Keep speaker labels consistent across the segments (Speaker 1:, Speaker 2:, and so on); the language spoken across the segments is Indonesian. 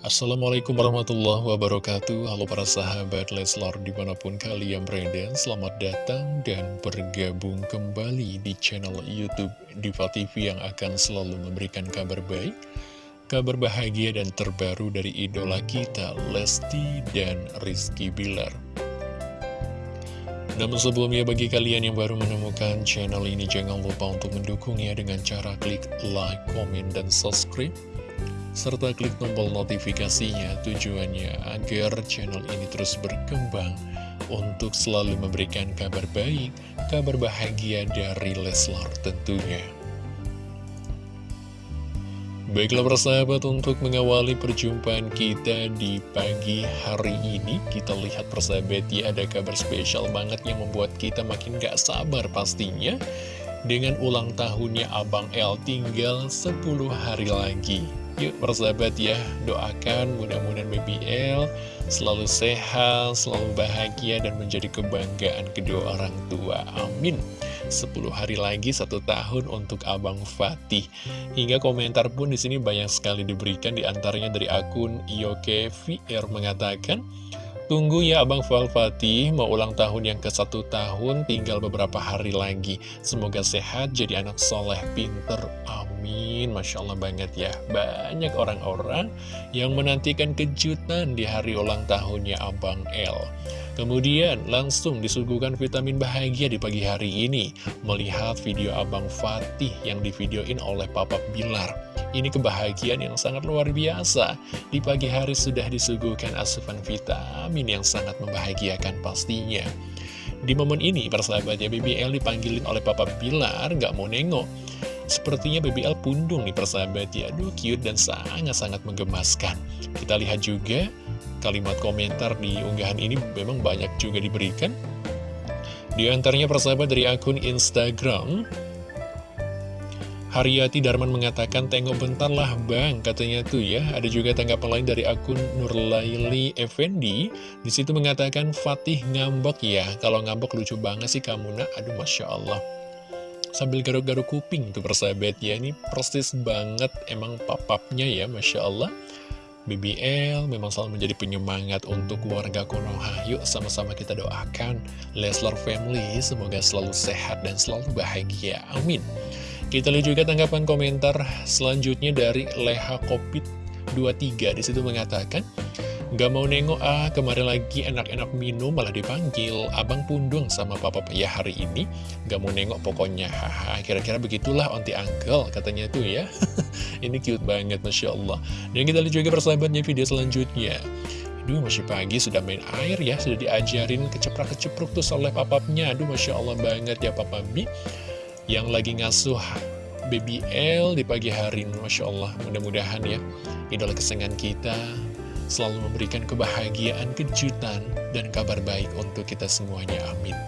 Speaker 1: Assalamualaikum warahmatullahi wabarakatuh. Halo para sahabat Leslar di mana pun kalian berada Selamat datang dan bergabung kembali di channel Youtube Diva TV yang akan selalu memberikan kabar baik Kabar bahagia dan terbaru dari idola kita Lesti dan Rizky Bilar. Namun sebelumnya bagi kalian yang baru menemukan channel ini jangan lupa untuk mendukungnya dengan cara klik like, komen, dan subscribe serta klik tombol notifikasinya tujuannya agar channel ini terus berkembang untuk selalu memberikan kabar baik, kabar bahagia dari Leslar tentunya. Baiklah persahabat untuk mengawali perjumpaan kita di pagi hari ini Kita lihat persahabat ya ada kabar spesial banget yang membuat kita makin gak sabar pastinya Dengan ulang tahunnya Abang L tinggal 10 hari lagi Yuk persahabat ya doakan mudah-mudahan BBL selalu sehat, selalu bahagia dan menjadi kebanggaan kedua orang tua Amin 10 hari lagi satu tahun untuk Abang Fatih. Hingga komentar pun di sini banyak sekali diberikan di antaranya dari akun Yoke VR mengatakan, Tunggu ya Abang Fal Fatih, mau ulang tahun yang ke satu tahun, tinggal beberapa hari lagi. Semoga sehat, jadi anak soleh, pinter, amin. Masya Allah banget ya, banyak orang-orang yang menantikan kejutan di hari ulang tahunnya Abang L. Kemudian langsung disuguhkan vitamin bahagia di pagi hari ini, melihat video Abang Fatih yang divideoin oleh Papa Bilar. Ini kebahagiaan yang sangat luar biasa. Di pagi hari sudah disuguhkan asupan vitamin yang sangat membahagiakan pastinya. Di momen ini, persahabatnya BBL dipanggilin oleh Papa Bilar, gak mau nengok. Sepertinya BBL pundung nih persahabat ya, aduh cute dan sangat-sangat menggemaskan. Kita lihat juga kalimat komentar di unggahan ini memang banyak juga diberikan. Di antaranya persahabat dari akun Instagram, Haryati Darman mengatakan, tengok bentar lah bang, katanya tuh ya. Ada juga tanggapan lain dari akun Nurlaili Effendi. Di situ mengatakan, Fatih ngambek ya. Kalau ngambek lucu banget sih kamu nak. Aduh, Masya Allah. Sambil garuk-garuk kuping tuh persahabat ya. Ini persis banget emang papapnya ya, Masya Allah. BBL memang selalu menjadi penyemangat untuk keluarga Konoha. Yuk sama-sama kita doakan Leslar Family semoga selalu sehat dan selalu bahagia. Amin. Kita lihat juga tanggapan komentar selanjutnya dari Leha Kopit 23 Di situ mengatakan Gak mau nengok ah, kemarin lagi enak-enak minum malah dipanggil. Abang pundung sama papa ya hari ini. Gak mau nengok pokoknya. Haha, kira-kira begitulah onti uncle katanya tuh ya. Ini cute banget Masya Allah. Dan kita lihat juga persahabatnya video selanjutnya. Aduh masih pagi sudah main air ya. Sudah diajarin keceprak-kecepruk tuh oleh papapnya Aduh Masya Allah banget ya papa Mi yang lagi ngasuh baby L di pagi hari Masya Allah. Mudah-mudahan ya. Idola kesenangan kita selalu memberikan kebahagiaan, kejutan, dan kabar baik untuk kita semuanya. Amin.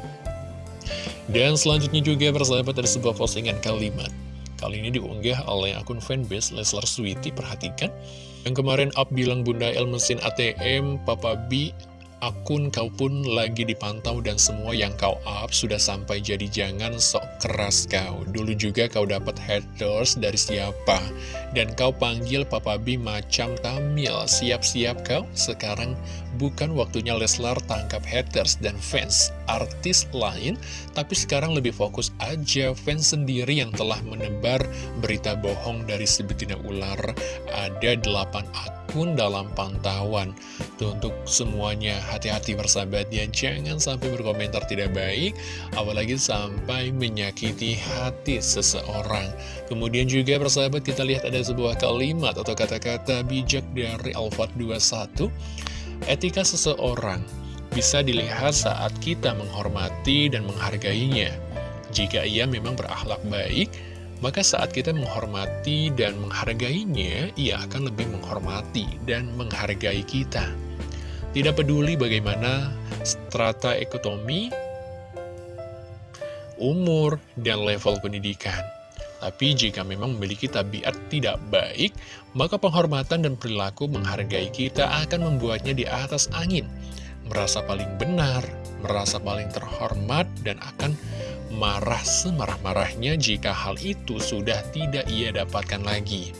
Speaker 1: Dan selanjutnya juga persahabat dari sebuah postingan kalimat. Kali ini diunggah oleh akun fanbase Leslar Sweety perhatikan. Yang kemarin up bilang Bunda L mesin ATM Papa B akun kau pun lagi dipantau dan semua yang kau up sudah sampai jadi jangan sok keras kau. Dulu juga kau dapat haters dari siapa dan kau panggil Papa B macam Tamil. Siap-siap kau, sekarang bukan waktunya Leslar tangkap haters dan fans artis lain, tapi sekarang lebih fokus aja fans sendiri yang telah menebar berita bohong dari si betina ular. Ada 8 akun dalam pantauan. Tuh untuk semuanya hati-hati bersahabatnya jangan sampai berkomentar tidak baik apalagi sampai menyakiti hati seseorang. Kemudian juga persahabat kita lihat ada sebuah kalimat atau kata-kata bijak dari Alfat 21 etika seseorang bisa dilihat saat kita menghormati dan menghargainya. Jika ia memang berakhlak baik maka saat kita menghormati dan menghargainya, ia akan lebih menghormati dan menghargai kita. Tidak peduli bagaimana strata ekonomi, umur, dan level pendidikan. Tapi jika memang memiliki tabiat tidak baik, maka penghormatan dan perilaku menghargai kita akan membuatnya di atas angin. Merasa paling benar, merasa paling terhormat, dan akan marah semarah-marahnya jika hal itu sudah tidak ia dapatkan lagi.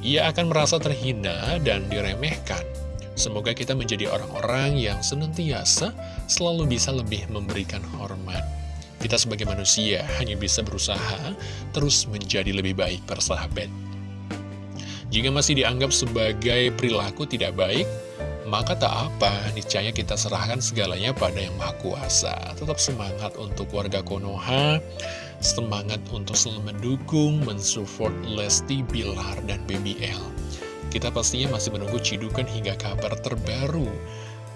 Speaker 1: ia akan merasa terhina dan diremehkan. Semoga kita menjadi orang-orang yang senantiasa selalu bisa lebih memberikan hormat. Kita sebagai manusia hanya bisa berusaha terus menjadi lebih baik persahabat. Jika masih dianggap sebagai perilaku tidak baik, maka tak apa, niscaya kita serahkan segalanya pada Yang Maha Kuasa. Tetap semangat untuk warga Konoha, semangat untuk selalu mendukung, mensupport Lesti, Bilar, dan BBL. Kita pastinya masih menunggu cidukan hingga kabar terbaru.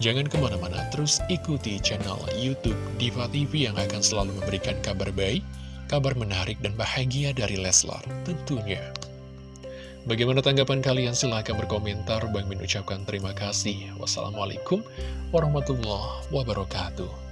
Speaker 1: Jangan ke mana-mana, terus ikuti channel Youtube Diva TV yang akan selalu memberikan kabar baik, kabar menarik dan bahagia dari Leslar tentunya. Bagaimana tanggapan kalian? Silahkan berkomentar. Bang Min ucapkan terima kasih. Wassalamualaikum warahmatullahi wabarakatuh.